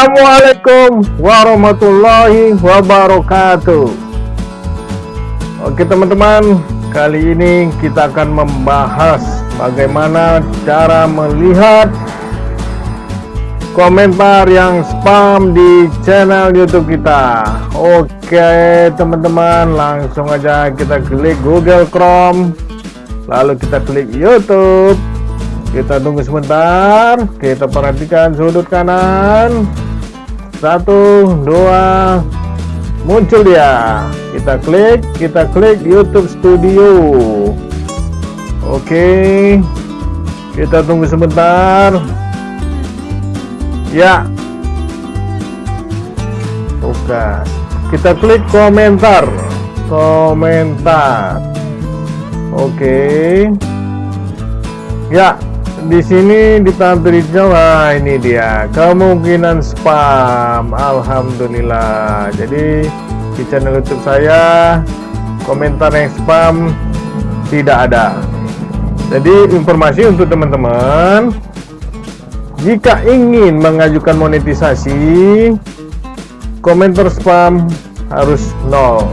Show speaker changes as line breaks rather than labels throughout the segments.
Assalamualaikum warahmatullahi wabarakatuh. Oke teman-teman Kali ini kita akan membahas Bagaimana cara melihat Komentar yang spam di channel youtube kita. Oke teman-teman Langsung aja kita klik Google Chrome Lalu kita klik Youtube. Kita tunggu sebentar kita perhatikan sudut kanan satu dua muncul dia. Kita klik kita klik YouTube Studio. Oke kita tunggu sebentar. Ya. Oke kita klik komentar. Komentar. Oke. Ya di sini ditampilkan wah ini dia. Kemungkinan spam. Alhamdulillah. Jadi di channel YouTube saya komentar yang spam tidak ada. Jadi informasi untuk teman-teman jika ingin mengajukan monetisasi komentar spam harus nol.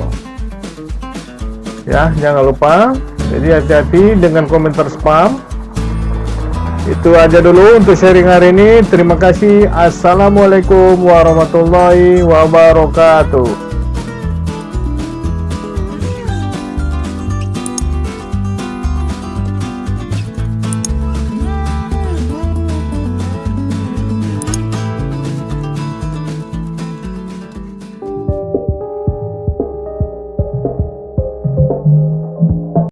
Ya jangan lupa. Jadi hati-hati dengan komentar spam itu aja dulu untuk sharing hari ini. Terima kasih. Assalamualaikum warahmatullahi wabarakatuh